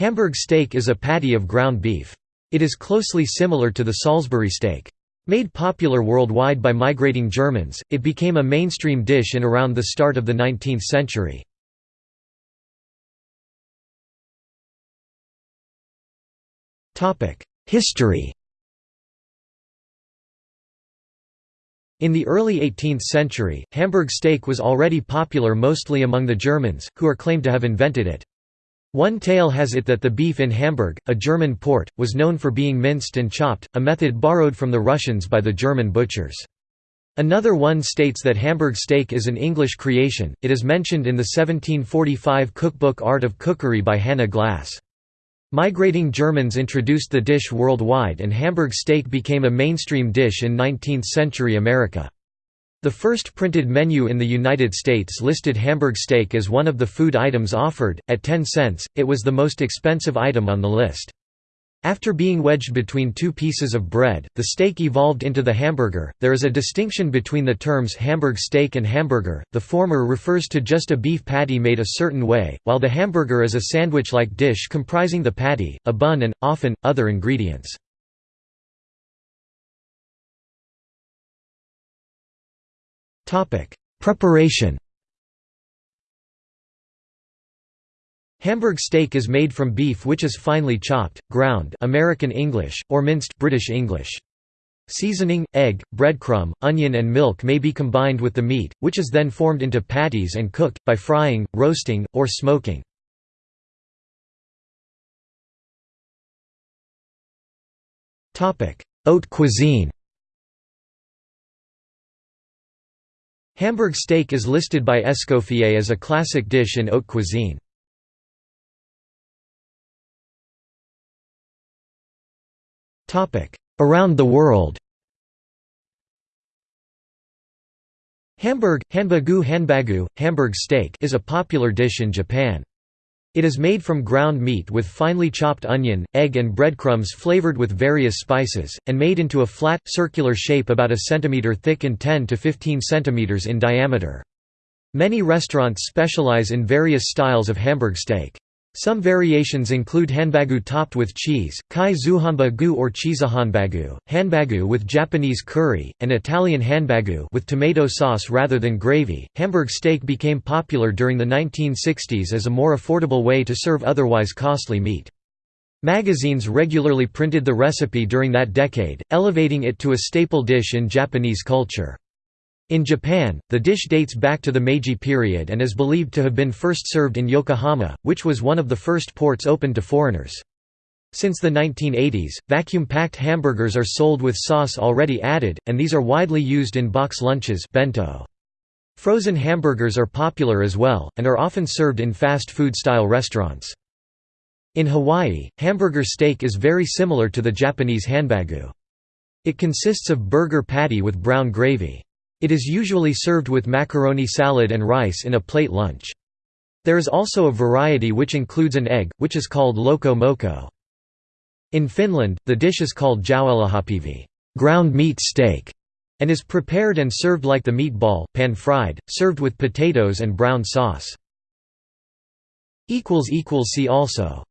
Hamburg steak is a patty of ground beef. It is closely similar to the Salisbury steak. Made popular worldwide by migrating Germans, it became a mainstream dish in around the start of the 19th century. History In the early 18th century, Hamburg steak was already popular mostly among the Germans, who are claimed to have invented it. One tale has it that the beef in Hamburg, a German port, was known for being minced and chopped, a method borrowed from the Russians by the German butchers. Another one states that Hamburg steak is an English creation, it is mentioned in the 1745 cookbook Art of Cookery by Hannah Glasse. Migrating Germans introduced the dish worldwide and Hamburg steak became a mainstream dish in 19th-century America. The first printed menu in the United States listed Hamburg steak as one of the food items offered, at 10 cents, it was the most expensive item on the list. After being wedged between two pieces of bread, the steak evolved into the hamburger. There is a distinction between the terms Hamburg steak and hamburger, the former refers to just a beef patty made a certain way, while the hamburger is a sandwich like dish comprising the patty, a bun, and, often, other ingredients. Preparation Hamburg steak is made from beef which is finely chopped, ground American English, or minced British English. Seasoning, egg, breadcrumb, onion and milk may be combined with the meat, which is then formed into patties and cooked, by frying, roasting, or smoking. Haute cuisine Hamburg steak is listed by Escoffier as a classic dish in haute cuisine. Around the world Hamburg, hanbagu hanbagu, Hamburg steak is a popular dish in Japan. It is made from ground meat with finely chopped onion, egg and breadcrumbs flavored with various spices, and made into a flat, circular shape about a centimeter thick and 10 to 15 centimeters in diameter. Many restaurants specialize in various styles of Hamburg steak. Some variations include hanbagu topped with cheese, kai zuhanbagu or chizahanbagu, hanbagu with Japanese curry, and Italian hanbagu with tomato sauce rather than gravy. Hamburg steak became popular during the 1960s as a more affordable way to serve otherwise costly meat. Magazines regularly printed the recipe during that decade, elevating it to a staple dish in Japanese culture. In Japan, the dish dates back to the Meiji period and is believed to have been first served in Yokohama, which was one of the first ports opened to foreigners. Since the 1980s, vacuum-packed hamburgers are sold with sauce already added, and these are widely used in box lunches bento. Frozen hamburgers are popular as well, and are often served in fast food-style restaurants. In Hawaii, hamburger steak is very similar to the Japanese hanbagu. It consists of burger patty with brown gravy. It is usually served with macaroni salad and rice in a plate lunch. There is also a variety which includes an egg, which is called loco moco. In Finland, the dish is called jauhelihapihvi ground meat steak", and is prepared and served like the meatball, pan-fried, served with potatoes and brown sauce. See also